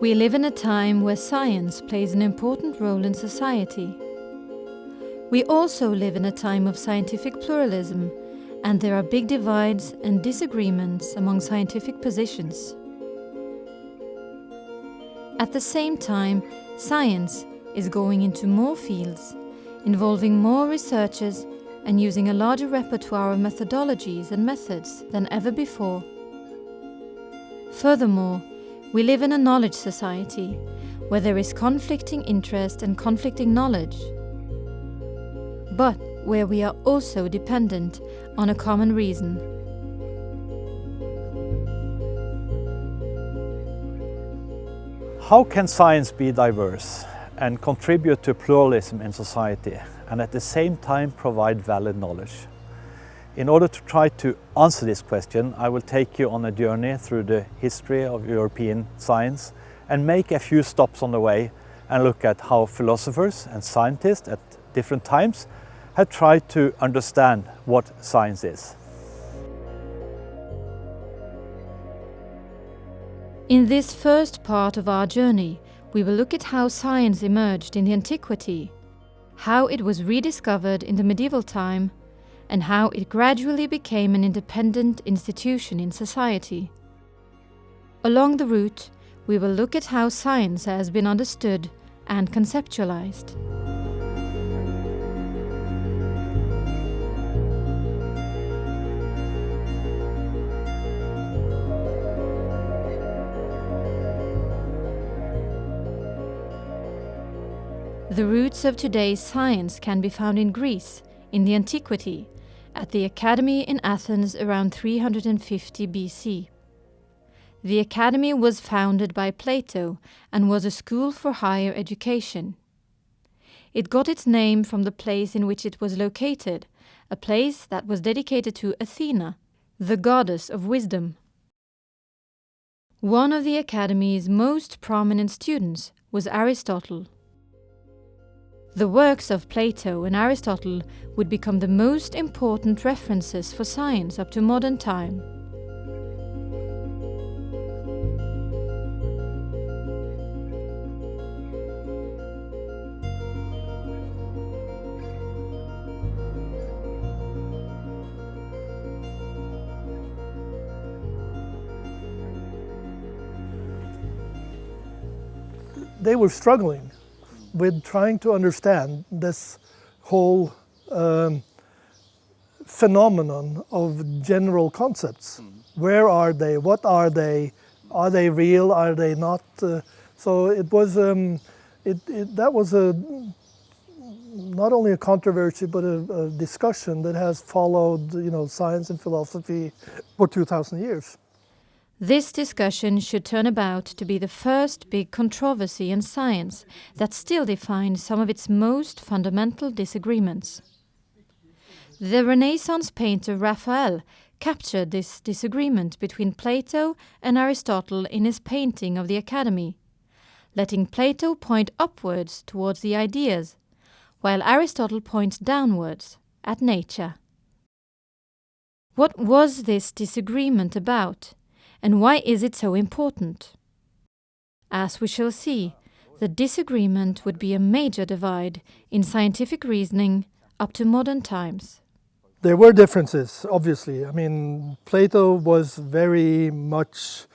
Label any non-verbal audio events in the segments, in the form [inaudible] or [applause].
We live in a time where science plays an important role in society. We also live in a time of scientific pluralism, and there are big divides and disagreements among scientific positions. At the same time, science is going into more fields, involving more researchers and using a larger repertoire of methodologies and methods than ever before. Furthermore, we live in a knowledge society where there is conflicting interest and conflicting knowledge, but where we are also dependent on a common reason. How can science be diverse and contribute to pluralism in society and at the same time provide valid knowledge? In order to try to answer this question, I will take you on a journey through the history of European science and make a few stops on the way and look at how philosophers and scientists at different times have tried to understand what science is. In this first part of our journey, we will look at how science emerged in the antiquity, how it was rediscovered in the medieval time, and how it gradually became an independent institution in society. Along the route, we will look at how science has been understood and conceptualized. The roots of today's science can be found in Greece, in the antiquity, at the Academy in Athens around 350 BC. The Academy was founded by Plato and was a school for higher education. It got its name from the place in which it was located, a place that was dedicated to Athena, the goddess of wisdom. One of the Academy's most prominent students was Aristotle. The works of Plato and Aristotle would become the most important references for science up to modern time. They were struggling with trying to understand this whole um, phenomenon of general concepts. Mm. Where are they? What are they? Are they real? Are they not? Uh, so it was um, it, it, that was a not only a controversy but a, a discussion that has followed you know science and philosophy for 2,000 years. This discussion should turn about to be the first big controversy in science that still defines some of its most fundamental disagreements. The Renaissance painter Raphael captured this disagreement between Plato and Aristotle in his painting of the Academy, letting Plato point upwards towards the ideas, while Aristotle points downwards at nature. What was this disagreement about? And why is it so important? As we shall see, the disagreement would be a major divide in scientific reasoning up to modern times. There were differences, obviously. I mean, Plato was very much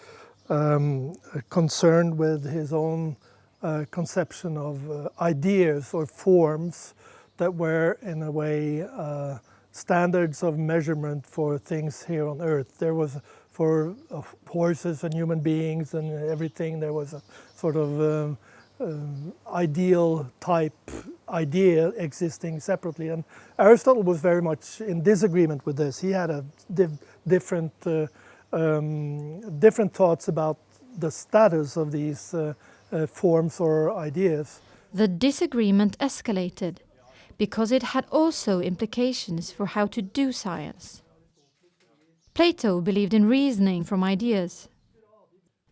um, concerned with his own uh, conception of uh, ideas or forms that were, in a way, uh, standards of measurement for things here on Earth. There was for uh, horses and human beings and everything. There was a sort of um, um, ideal type idea existing separately. And Aristotle was very much in disagreement with this. He had a div different, uh, um, different thoughts about the status of these uh, uh, forms or ideas. The disagreement escalated because it had also implications for how to do science. Plato believed in reasoning from ideas.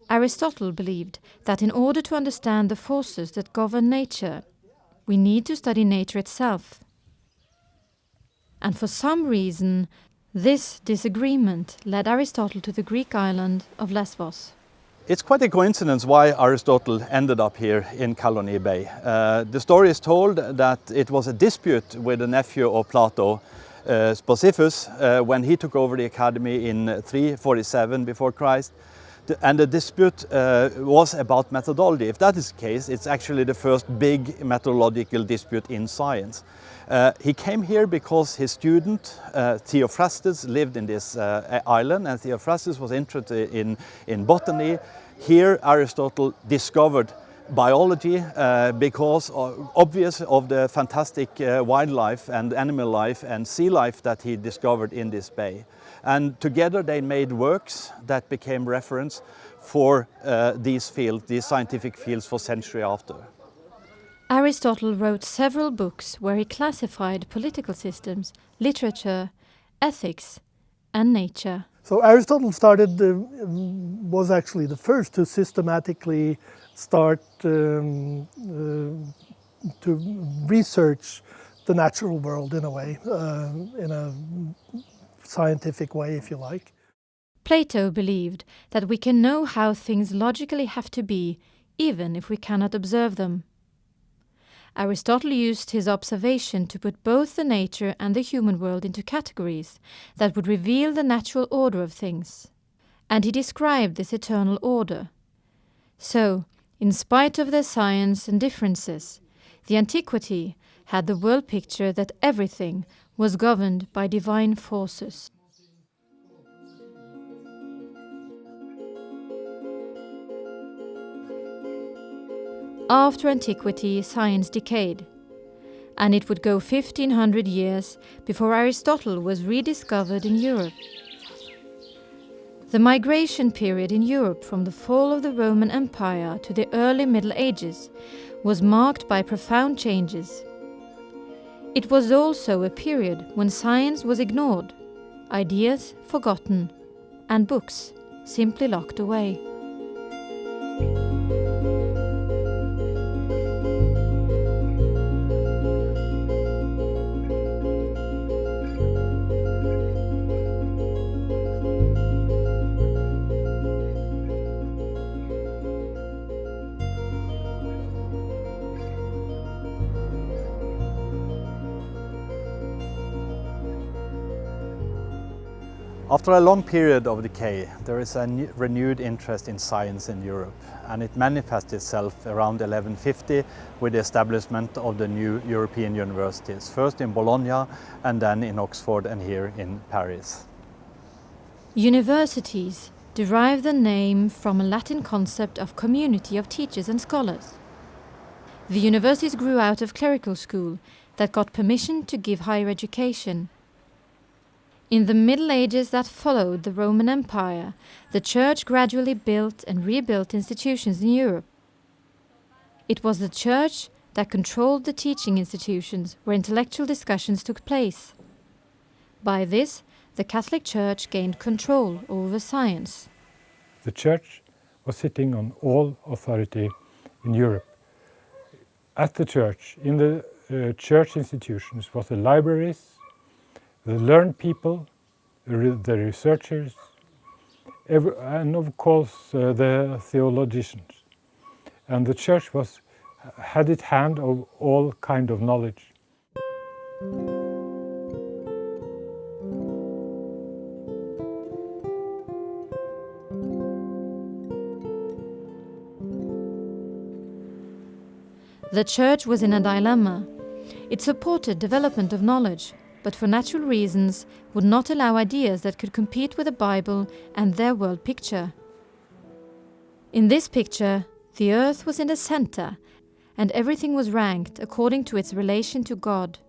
Aristotle believed that in order to understand the forces that govern nature, we need to study nature itself. and for some reason this disagreement led Aristotle to the Greek island of Lesbos. It's quite a coincidence why Aristotle ended up here in Kalloni Bay. Uh, the story is told that it was a dispute with a nephew of Plato, uh, uh, when he took over the academy in 347 before Christ. And the dispute uh, was about methodology. If that is the case, it's actually the first big methodological dispute in science. Uh, he came here because his student uh, Theophrastus lived in this uh, island and Theophrastus was interested in, in botany. Here Aristotle discovered biology uh, because of, obvious of the fantastic uh, wildlife and animal life and sea life that he discovered in this bay. And together they made works that became reference for uh, these fields, these scientific fields for century after. Aristotle wrote several books where he classified political systems, literature, ethics, and nature. So Aristotle started, uh, was actually the first to systematically start um, uh, to research the natural world in a way, uh, in a scientific way, if you like. Plato believed that we can know how things logically have to be, even if we cannot observe them. Aristotle used his observation to put both the nature and the human world into categories that would reveal the natural order of things. And he described this eternal order. So, in spite of their science and differences, the antiquity had the world picture that everything was governed by divine forces. After antiquity, science decayed, and it would go 1500 years before Aristotle was rediscovered in Europe. The migration period in Europe from the fall of the Roman Empire to the early Middle Ages was marked by profound changes. It was also a period when science was ignored, ideas forgotten, and books simply locked away. After a long period of decay, there is a renewed interest in science in Europe, and it manifests itself around 1150 with the establishment of the new European universities, first in Bologna and then in Oxford and here in Paris. Universities derive the name from a Latin concept of community of teachers and scholars. The universities grew out of clerical school that got permission to give higher education in the Middle Ages that followed the Roman Empire, the Church gradually built and rebuilt institutions in Europe. It was the Church that controlled the teaching institutions where intellectual discussions took place. By this, the Catholic Church gained control over science. The Church was sitting on all authority in Europe. At the Church, in the uh, Church institutions, was the libraries, the learned people, the researchers, and of course uh, the theologians. And the church was had its hand of all kind of knowledge. The church was in a dilemma. It supported development of knowledge, but for natural reasons would not allow ideas that could compete with the Bible and their world picture. In this picture, the earth was in the center, and everything was ranked according to its relation to God.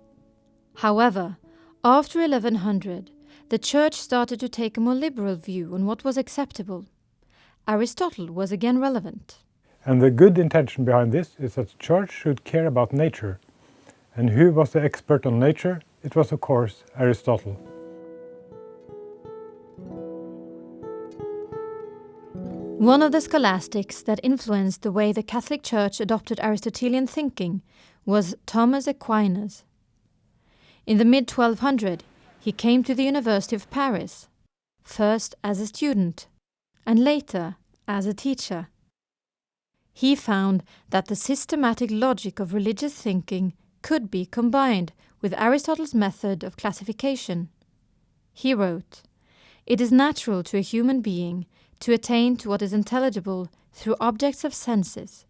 However, after 1100, the Church started to take a more liberal view on what was acceptable. Aristotle was again relevant. And the good intention behind this is that the Church should care about nature. And who was the expert on nature? It was, of course, Aristotle. One of the scholastics that influenced the way the Catholic Church adopted Aristotelian thinking was Thomas Aquinas. In the mid 1200, he came to the University of Paris, first as a student and later as a teacher. He found that the systematic logic of religious thinking could be combined with Aristotle's method of classification. He wrote, It is natural to a human being to attain to what is intelligible through objects of senses,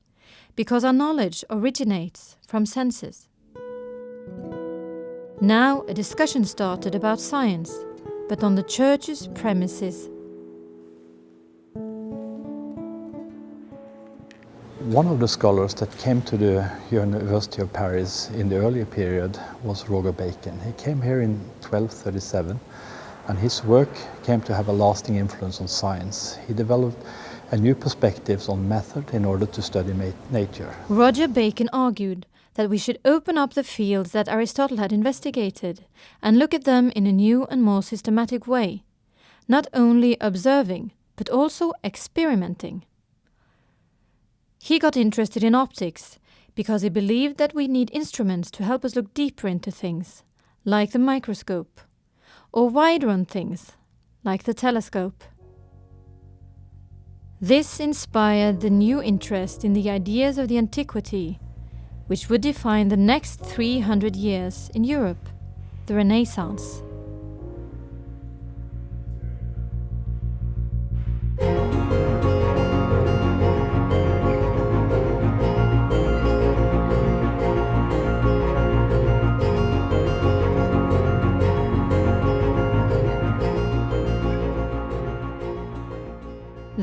because our knowledge originates from senses. Now a discussion started about science, but on the Church's premises. One of the scholars that came to the University of Paris in the earlier period was Roger Bacon. He came here in 1237 and his work came to have a lasting influence on science. He developed a new perspectives on method in order to study nature. Roger Bacon argued that we should open up the fields that Aristotle had investigated and look at them in a new and more systematic way, not only observing, but also experimenting. He got interested in optics because he believed that we need instruments to help us look deeper into things, like the microscope, or wider on things, like the telescope. This inspired the new interest in the ideas of the antiquity, which would define the next 300 years in Europe, the Renaissance.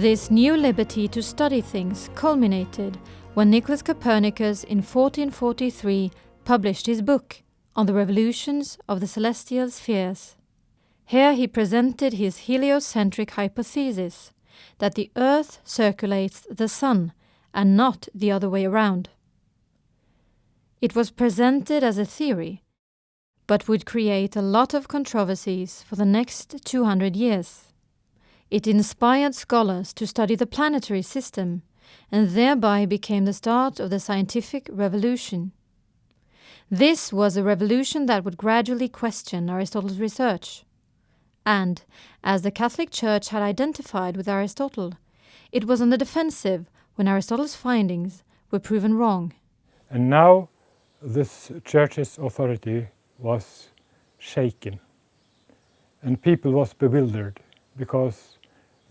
This new liberty to study things culminated when Nicholas Copernicus in 1443 published his book on the revolutions of the celestial spheres. Here he presented his heliocentric hypothesis that the Earth circulates the Sun and not the other way around. It was presented as a theory, but would create a lot of controversies for the next 200 years. It inspired scholars to study the planetary system and thereby became the start of the scientific revolution. This was a revolution that would gradually question Aristotle's research. And, as the Catholic Church had identified with Aristotle, it was on the defensive when Aristotle's findings were proven wrong. And now this church's authority was shaken and people was bewildered because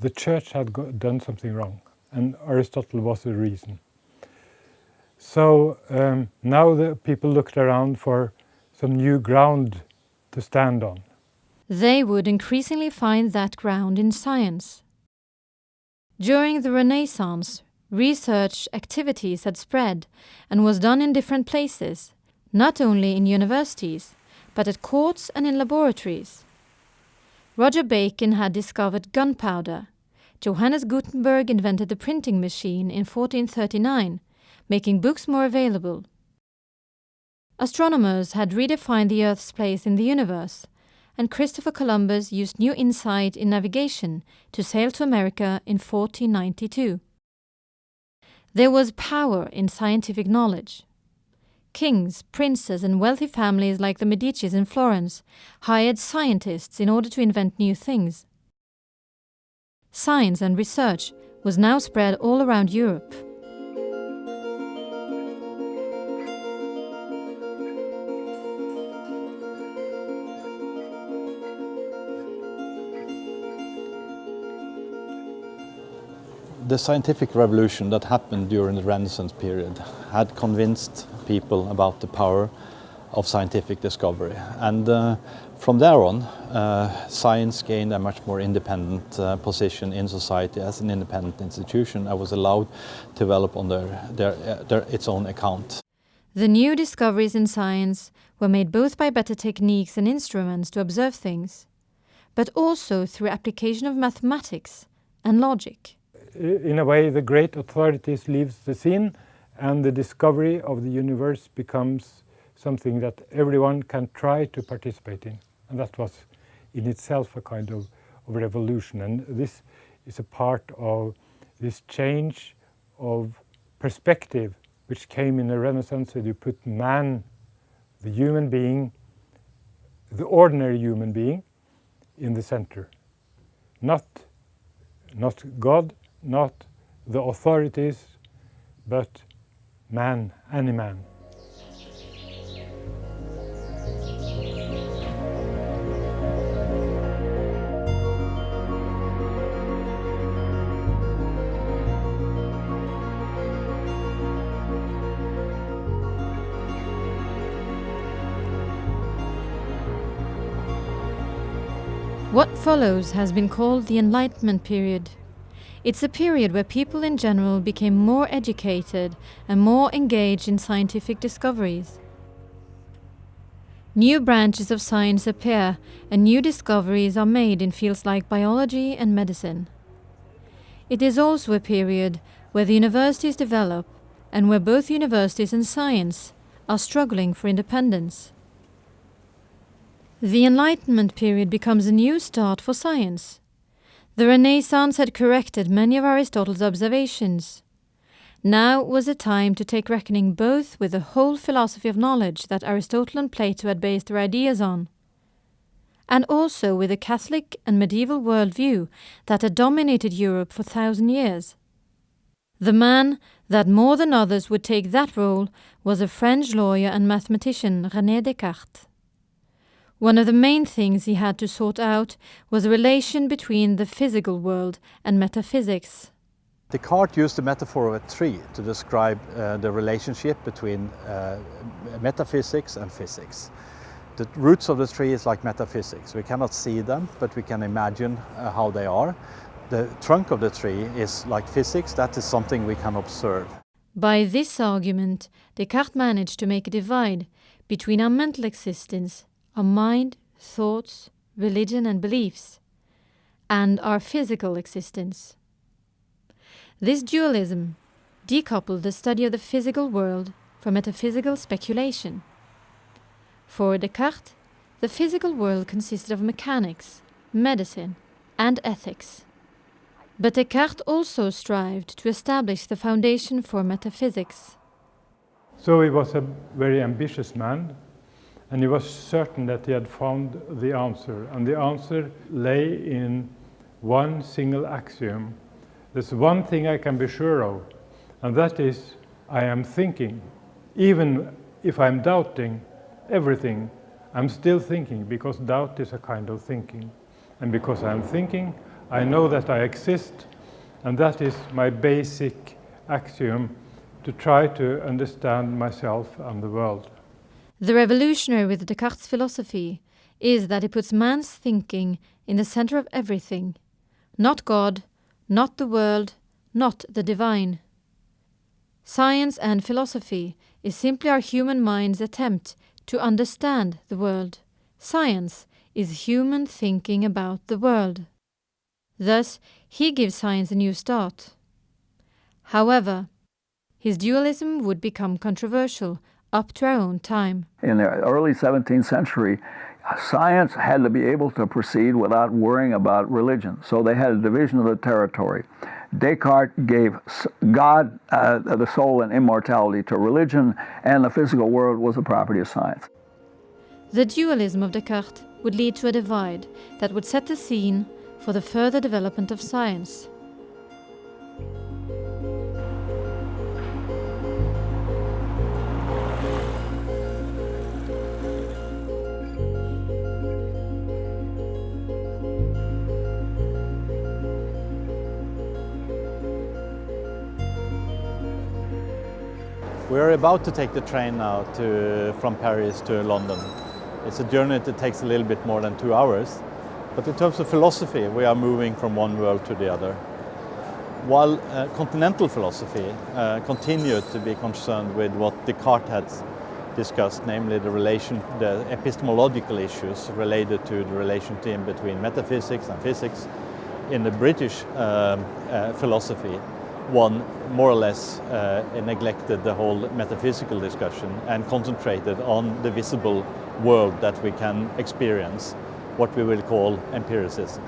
the church had done something wrong and Aristotle was the reason. So um, now the people looked around for some new ground to stand on. They would increasingly find that ground in science. During the Renaissance, research activities had spread and was done in different places, not only in universities, but at courts and in laboratories. Roger Bacon had discovered gunpowder. Johannes Gutenberg invented the printing machine in 1439, making books more available. Astronomers had redefined the Earth's place in the universe, and Christopher Columbus used new insight in navigation to sail to America in 1492. There was power in scientific knowledge. Kings, princes, and wealthy families like the Medicis in Florence hired scientists in order to invent new things. Science and research was now spread all around Europe. The scientific revolution that happened during the Renaissance period had convinced people about the power of scientific discovery. And uh, from there on, uh, science gained a much more independent uh, position in society as an independent institution and was allowed to develop on their, their, uh, their, its own account. The new discoveries in science were made both by better techniques and instruments to observe things, but also through application of mathematics and logic in a way the great authorities leaves the scene and the discovery of the universe becomes something that everyone can try to participate in. And that was in itself a kind of, of revolution. And this is a part of this change of perspective which came in the Renaissance, where you put man, the human being, the ordinary human being in the center. Not, not God, not the authorities, but man, any man. What follows has been called the Enlightenment period. It's a period where people in general became more educated and more engaged in scientific discoveries. New branches of science appear and new discoveries are made in fields like biology and medicine. It is also a period where the universities develop and where both universities and science are struggling for independence. The Enlightenment period becomes a new start for science. The Renaissance had corrected many of Aristotle's observations. Now was the time to take reckoning both with the whole philosophy of knowledge that Aristotle and Plato had based their ideas on, and also with the Catholic and medieval worldview that had dominated Europe for thousand years. The man that more than others would take that role was a French lawyer and mathematician René Descartes. One of the main things he had to sort out was the relation between the physical world and metaphysics. Descartes used the metaphor of a tree to describe uh, the relationship between uh, metaphysics and physics. The roots of the tree is like metaphysics. We cannot see them, but we can imagine uh, how they are. The trunk of the tree is like physics, that is something we can observe. By this argument, Descartes managed to make a divide between our mental existence our mind, thoughts, religion, and beliefs, and our physical existence. This dualism decoupled the study of the physical world from metaphysical speculation. For Descartes, the physical world consisted of mechanics, medicine, and ethics. But Descartes also strived to establish the foundation for metaphysics. So he was a very ambitious man and he was certain that he had found the answer. And the answer lay in one single axiom. There's one thing I can be sure of, and that is I am thinking. Even if I'm doubting everything, I'm still thinking because doubt is a kind of thinking. And because I'm thinking, I know that I exist, and that is my basic axiom to try to understand myself and the world. The revolutionary with Descartes' philosophy is that it puts man's thinking in the center of everything, not God, not the world, not the divine. Science and philosophy is simply our human mind's attempt to understand the world. Science is human thinking about the world. Thus, he gives science a new start. However, his dualism would become controversial up to our own time. In the early 17th century, science had to be able to proceed without worrying about religion. So they had a division of the territory. Descartes gave God, uh, the soul, and immortality to religion, and the physical world was a property of science. The dualism of Descartes would lead to a divide that would set the scene for the further development of science. We are about to take the train now to, from Paris to London. It's a journey that takes a little bit more than two hours. But in terms of philosophy, we are moving from one world to the other. While uh, continental philosophy uh, continued to be concerned with what Descartes had discussed, namely the relation, the epistemological issues related to the relationship between metaphysics and physics, in the British um, uh, philosophy, one more or less uh, neglected the whole metaphysical discussion and concentrated on the visible world that we can experience, what we will call empiricism.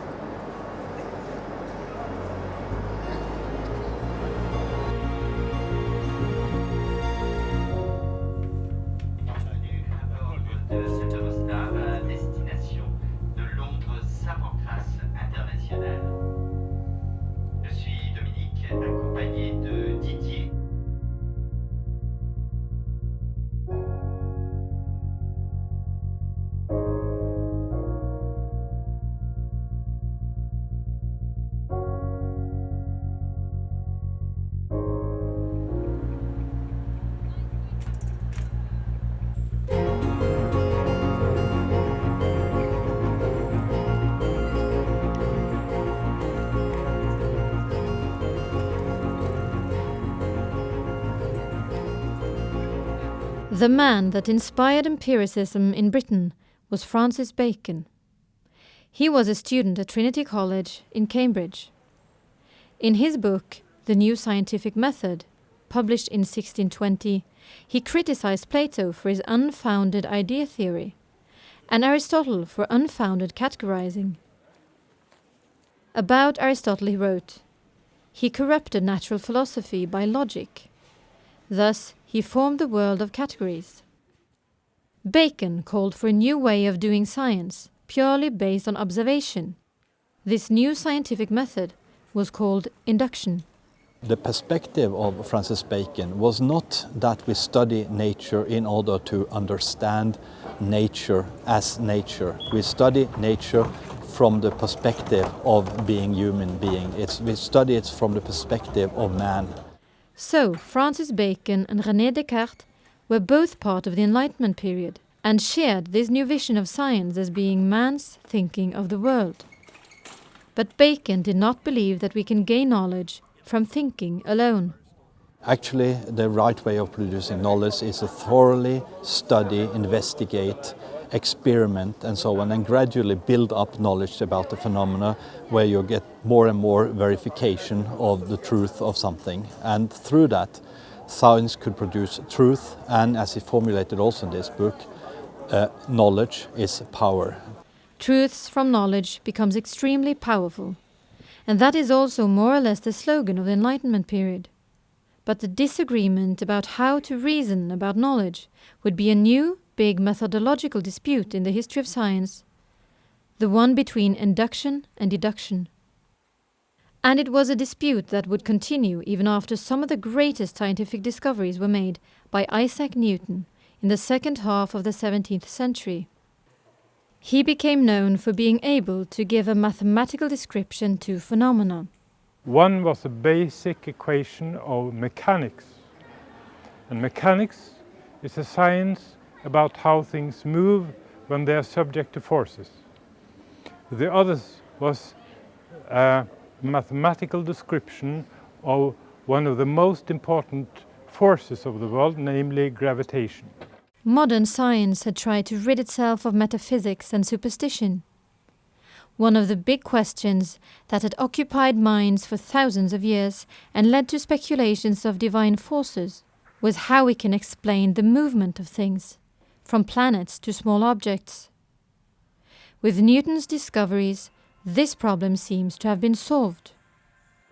The man that inspired empiricism in Britain was Francis Bacon. He was a student at Trinity College in Cambridge. In his book, The New Scientific Method, published in 1620, he criticized Plato for his unfounded idea theory and Aristotle for unfounded categorizing. About Aristotle he wrote, He corrupted natural philosophy by logic. Thus he formed the world of categories. Bacon called for a new way of doing science, purely based on observation. This new scientific method was called induction. The perspective of Francis Bacon was not that we study nature in order to understand nature as nature. We study nature from the perspective of being human being. It's, we study it from the perspective of man. So, Francis Bacon and René Descartes were both part of the Enlightenment period and shared this new vision of science as being man's thinking of the world. But Bacon did not believe that we can gain knowledge from thinking alone. Actually, the right way of producing knowledge is to thoroughly study, investigate, experiment and so on and gradually build up knowledge about the phenomena where you get more and more verification of the truth of something and through that science could produce truth and as he formulated also in this book uh, knowledge is power. Truths from knowledge becomes extremely powerful and that is also more or less the slogan of the Enlightenment period. But the disagreement about how to reason about knowledge would be a new, big methodological dispute in the history of science, the one between induction and deduction. And it was a dispute that would continue even after some of the greatest scientific discoveries were made by Isaac Newton in the second half of the 17th century. He became known for being able to give a mathematical description to phenomena. One was a basic equation of mechanics. And mechanics is a science about how things move when they are subject to forces. The other was a mathematical description of one of the most important forces of the world, namely gravitation. Modern science had tried to rid itself of metaphysics and superstition. One of the big questions that had occupied minds for thousands of years and led to speculations of divine forces was how we can explain the movement of things, from planets to small objects. With Newton's discoveries, this problem seems to have been solved.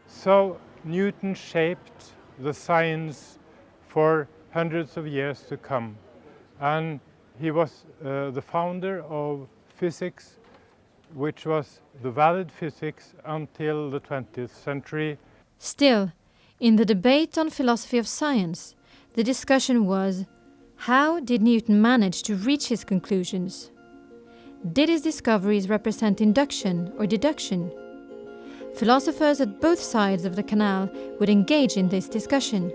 So Newton shaped the science for hundreds of years to come and he was uh, the founder of physics which was the valid physics until the 20th century. Still, in the debate on philosophy of science, the discussion was how did Newton manage to reach his conclusions? Did his discoveries represent induction or deduction? Philosophers at both sides of the canal would engage in this discussion.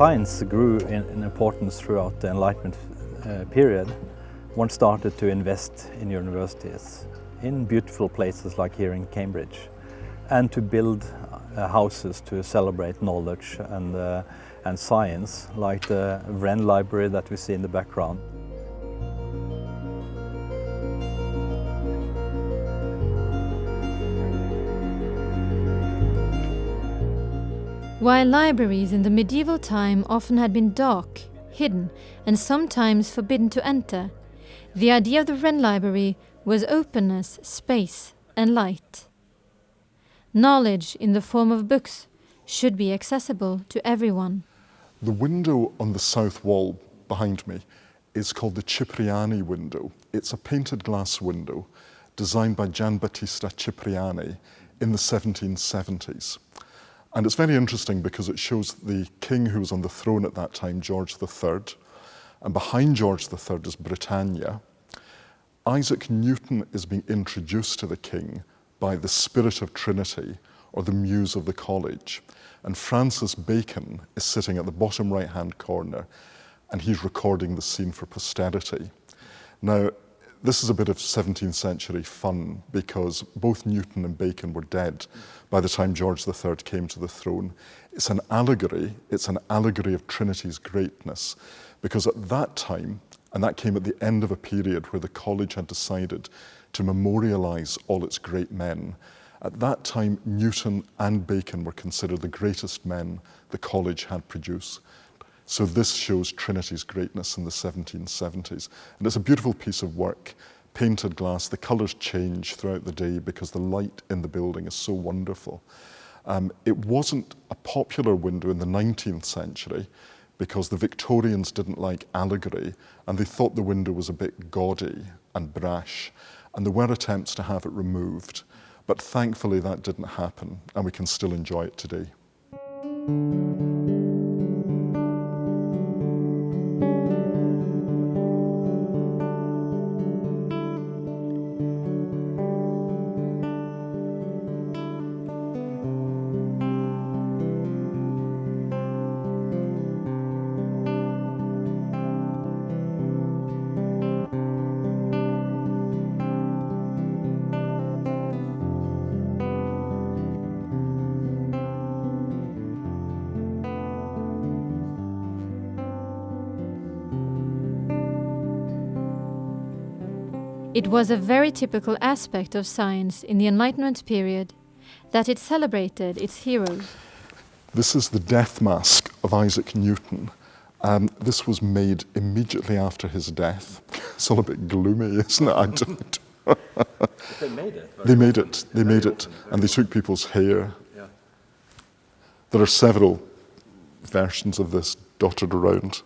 Science grew in, in importance throughout the Enlightenment uh, period, one started to invest in universities, in beautiful places like here in Cambridge, and to build uh, houses to celebrate knowledge and, uh, and science, like the Wren Library that we see in the background. While libraries in the medieval time often had been dark, hidden, and sometimes forbidden to enter, the idea of the Wren Library was openness, space, and light. Knowledge in the form of books should be accessible to everyone. The window on the south wall behind me is called the Cipriani window. It's a painted glass window designed by Giambattista Cipriani in the 1770s. And it's very interesting because it shows the king who was on the throne at that time, George III, and behind George III is Britannia. Isaac Newton is being introduced to the king by the spirit of Trinity or the muse of the college. And Francis Bacon is sitting at the bottom right hand corner and he's recording the scene for posterity. Now, this is a bit of 17th century fun because both Newton and Bacon were dead by the time George III came to the throne. It's an allegory, it's an allegory of Trinity's greatness because at that time, and that came at the end of a period where the college had decided to memorialise all its great men, at that time, Newton and Bacon were considered the greatest men the college had produced. So this shows Trinity's greatness in the 1770s. And it's a beautiful piece of work, painted glass. The colours change throughout the day because the light in the building is so wonderful. Um, it wasn't a popular window in the 19th century because the Victorians didn't like allegory and they thought the window was a bit gaudy and brash. And there were attempts to have it removed. But thankfully that didn't happen and we can still enjoy it today. Was a very typical aspect of science in the Enlightenment period that it celebrated its heroes. This is the death mask of Isaac Newton. Um, this was made immediately after his death. It's all a bit gloomy, isn't it? I don't. [laughs] they made it. They made it. They made it, and they took people's hair. Yeah. There are several versions of this dotted around.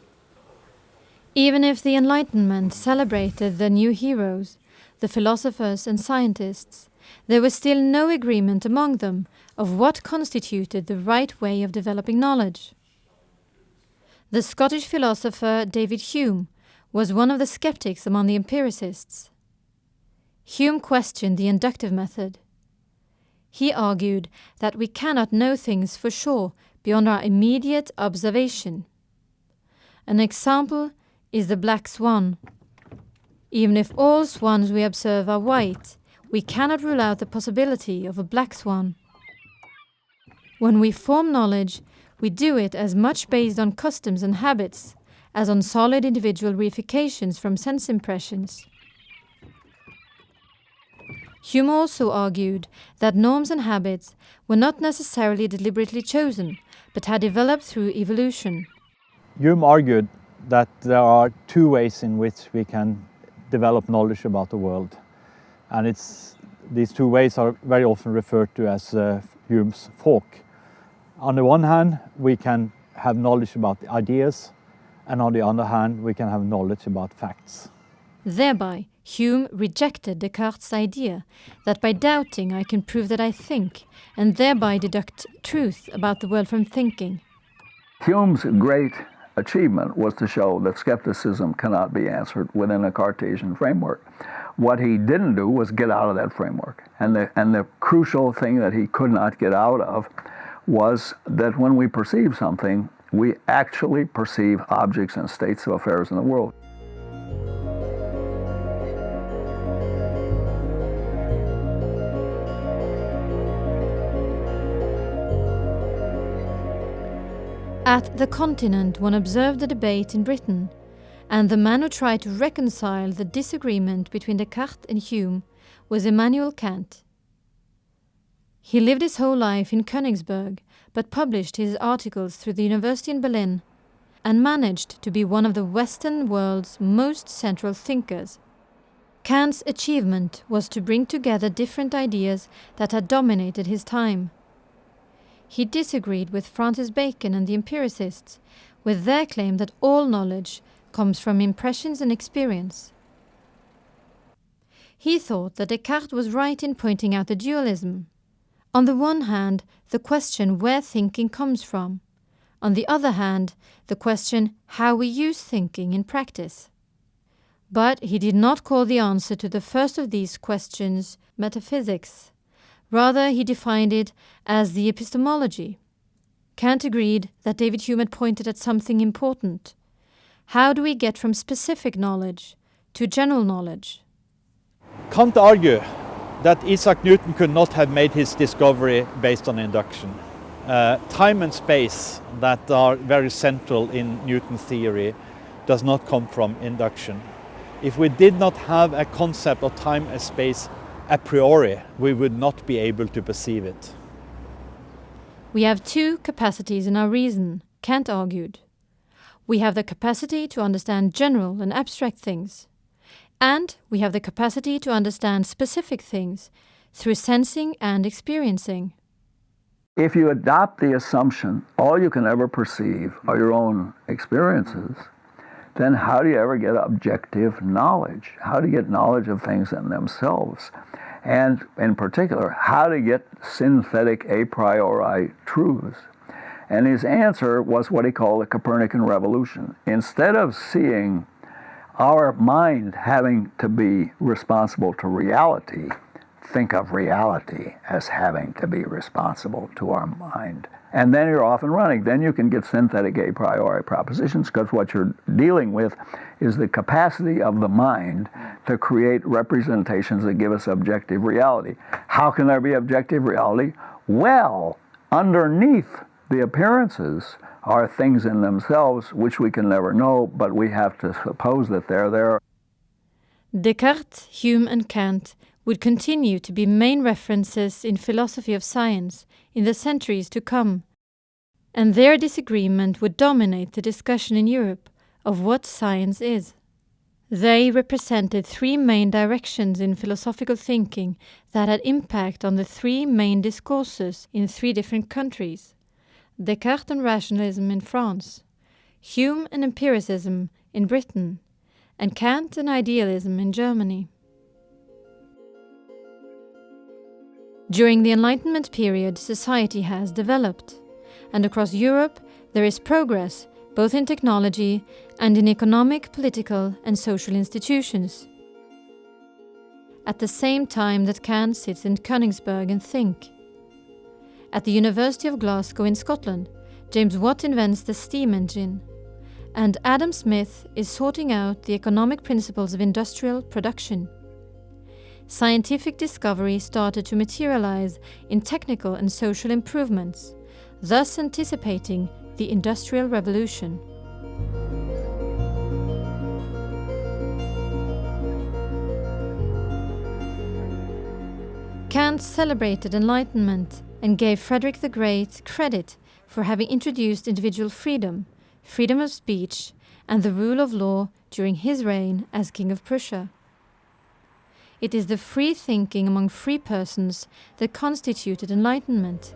Even if the Enlightenment celebrated the new heroes, the philosophers and scientists, there was still no agreement among them of what constituted the right way of developing knowledge. The Scottish philosopher David Hume was one of the skeptics among the empiricists. Hume questioned the inductive method. He argued that we cannot know things for sure beyond our immediate observation. An example is the black swan. Even if all swans we observe are white, we cannot rule out the possibility of a black swan. When we form knowledge, we do it as much based on customs and habits as on solid individual reifications from sense impressions. Hume also argued that norms and habits were not necessarily deliberately chosen, but had developed through evolution. Hume argued that there are two ways in which we can develop knowledge about the world. And it's, these two ways are very often referred to as uh, Hume's fork. On the one hand, we can have knowledge about the ideas, and on the other hand, we can have knowledge about facts. Thereby, Hume rejected Descartes' idea that by doubting I can prove that I think, and thereby deduct truth about the world from thinking. Hume's great achievement was to show that skepticism cannot be answered within a Cartesian framework. What he didn't do was get out of that framework. And the, and the crucial thing that he could not get out of was that when we perceive something, we actually perceive objects and states of affairs in the world. At the continent, one observed the debate in Britain, and the man who tried to reconcile the disagreement between Descartes and Hume was Immanuel Kant. He lived his whole life in Königsberg, but published his articles through the University in Berlin, and managed to be one of the Western world's most central thinkers. Kant's achievement was to bring together different ideas that had dominated his time. He disagreed with Francis Bacon and the empiricists, with their claim that all knowledge comes from impressions and experience. He thought that Descartes was right in pointing out the dualism. On the one hand, the question where thinking comes from. On the other hand, the question how we use thinking in practice. But he did not call the answer to the first of these questions metaphysics. Rather, he defined it as the epistemology. Kant agreed that David Hume had pointed at something important. How do we get from specific knowledge to general knowledge? Kant argued that Isaac Newton could not have made his discovery based on induction. Uh, time and space that are very central in Newton's theory does not come from induction. If we did not have a concept of time and space a priori, we would not be able to perceive it. We have two capacities in our reason, Kant argued. We have the capacity to understand general and abstract things, and we have the capacity to understand specific things through sensing and experiencing. If you adopt the assumption all you can ever perceive are your own experiences, then how do you ever get objective knowledge? How do you get knowledge of things in themselves? And in particular, how to get synthetic a priori truths. And his answer was what he called the Copernican revolution. Instead of seeing our mind having to be responsible to reality, think of reality as having to be responsible to our mind. And then you're off and running. Then you can get synthetic a priori propositions because what you're dealing with is the capacity of the mind to create representations that give us objective reality. How can there be objective reality? Well, underneath the appearances are things in themselves which we can never know, but we have to suppose that they're there. Descartes, Hume, and Kant would continue to be main references in philosophy of science in the centuries to come, and their disagreement would dominate the discussion in Europe of what science is. They represented three main directions in philosophical thinking that had impact on the three main discourses in three different countries Descartes and rationalism in France, Hume and empiricism in Britain, and Kant and idealism in Germany. During the Enlightenment period, society has developed, and across Europe there is progress both in technology and in economic, political, and social institutions. At the same time that Kant sits in Königsberg and think. At the University of Glasgow in Scotland, James Watt invents the steam engine, and Adam Smith is sorting out the economic principles of industrial production scientific discovery started to materialize in technical and social improvements, thus anticipating the Industrial Revolution. Kant celebrated Enlightenment and gave Frederick the Great credit for having introduced individual freedom, freedom of speech, and the rule of law during his reign as King of Prussia. It is the free thinking among free persons that constituted enlightenment.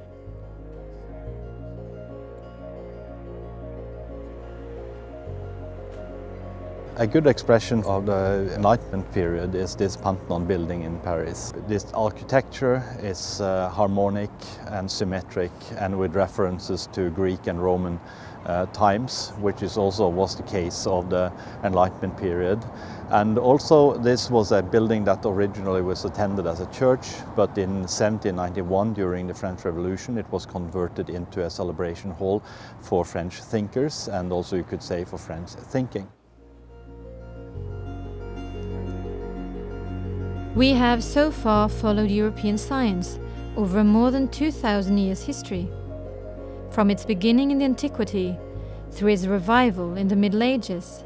A good expression of the Enlightenment period is this Pantheon building in Paris. This architecture is uh, harmonic and symmetric and with references to Greek and Roman uh, times, which is also was the case of the Enlightenment period. And also this was a building that originally was attended as a church, but in 1791 during the French Revolution it was converted into a celebration hall for French thinkers and also you could say for French thinking. We have so far followed European science over more than 2,000 years history. From its beginning in the antiquity, through its revival in the Middle Ages,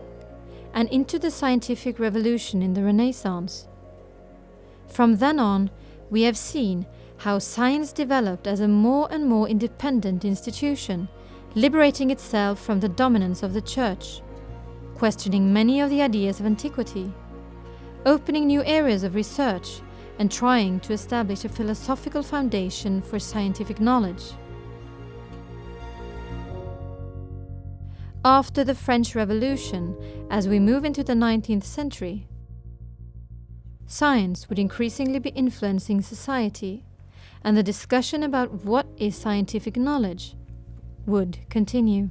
and into the scientific revolution in the Renaissance. From then on, we have seen how science developed as a more and more independent institution, liberating itself from the dominance of the Church, questioning many of the ideas of antiquity opening new areas of research and trying to establish a philosophical foundation for scientific knowledge. After the French Revolution, as we move into the 19th century, science would increasingly be influencing society, and the discussion about what is scientific knowledge would continue.